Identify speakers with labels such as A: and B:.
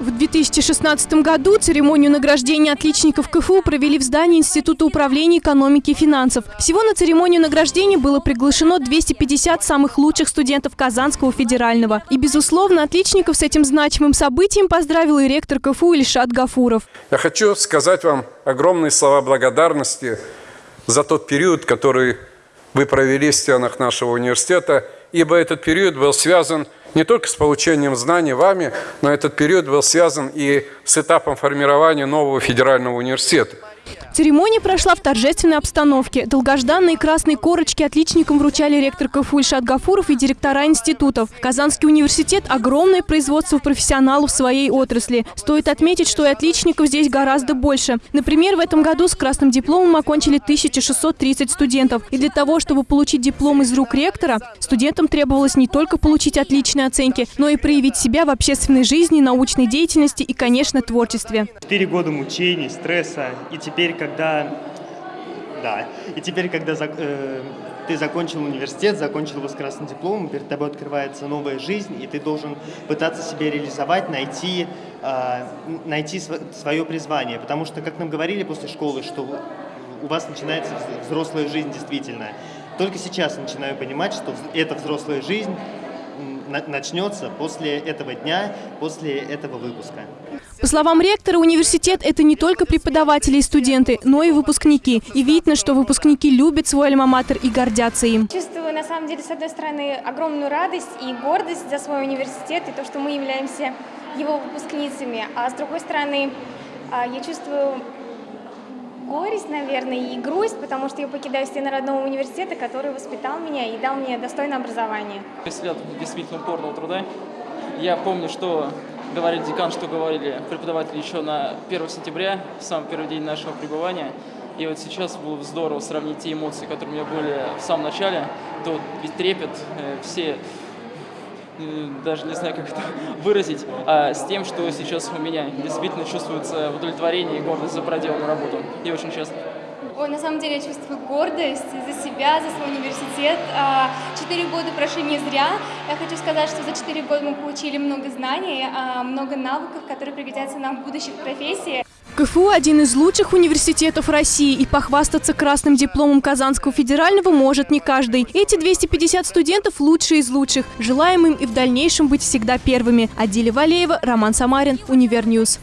A: В 2016 году церемонию награждения отличников КФУ провели в здании Института управления экономики и финансов. Всего на церемонию награждения было приглашено 250 самых лучших студентов Казанского федерального. И, безусловно, отличников с этим значимым событием поздравил и ректор КФУ Ильшат Гафуров.
B: Я хочу сказать вам огромные слова благодарности за тот период, который вы провели в стенах нашего университета, ибо этот период был связан не только с получением знаний вами, но этот период был связан и с этапом формирования нового федерального университета.
A: Церемония прошла в торжественной обстановке. Долгожданные красные корочки отличникам вручали ректор КФУ Ильшат Гафуров и директора институтов. Казанский университет – огромное производство профессионалов в своей отрасли. Стоит отметить, что и отличников здесь гораздо больше. Например, в этом году с красным дипломом окончили 1630 студентов. И для того, чтобы получить диплом из рук ректора, студентам требовалось не только получить отличные оценки, но и проявить себя в общественной жизни, научной деятельности и, конечно, творчестве.
C: Четыре года мучений, стресса и теперь когда, да, и теперь, когда э, ты закончил университет, закончил его с красным дипломом, перед тобой открывается новая жизнь, и ты должен пытаться себя реализовать, найти, э, найти свое призвание. Потому что, как нам говорили после школы, что у вас начинается взрослая жизнь действительно. Только сейчас начинаю понимать, что эта взрослая жизнь начнется после этого дня, после этого выпуска.
A: По словам ректора, университет – это не только преподаватели и студенты, но и выпускники. И видно, что выпускники любят свой альма-матер и гордятся им.
D: Чувствую, на самом деле, с одной стороны, огромную радость и гордость за свой университет и то, что мы являемся его выпускницами. А с другой стороны, а, я чувствую горесть, наверное, и грусть, потому что я покидаю стены родного университета, который воспитал меня и дал мне достойное образование.
E: Шесть лет действительно упорного труда. Я помню, что говорили декан, что говорили преподаватели еще на 1 сентября, в самый первый день нашего пребывания. И вот сейчас было здорово сравнить те эмоции, которые у меня были в самом начале, то ведь трепет, э, все даже не знаю, как это выразить, а с тем, что сейчас у меня действительно чувствуется удовлетворение и гордость за проделанную работу. Я очень счастлив.
D: Ой, на самом деле я чувствую гордость за себя, за свой университет. А, четыре года прошли не зря. Я хочу сказать, что за четыре года мы получили много знаний, а, много навыков, которые пригодятся нам в будущих профессиях.
A: КФУ – один из лучших университетов России, и похвастаться красным дипломом Казанского федерального может не каждый. Эти 250 студентов – лучшие из лучших. Желаем им и в дальнейшем быть всегда первыми. Адиля Валеева, Роман Самарин, Универньюз.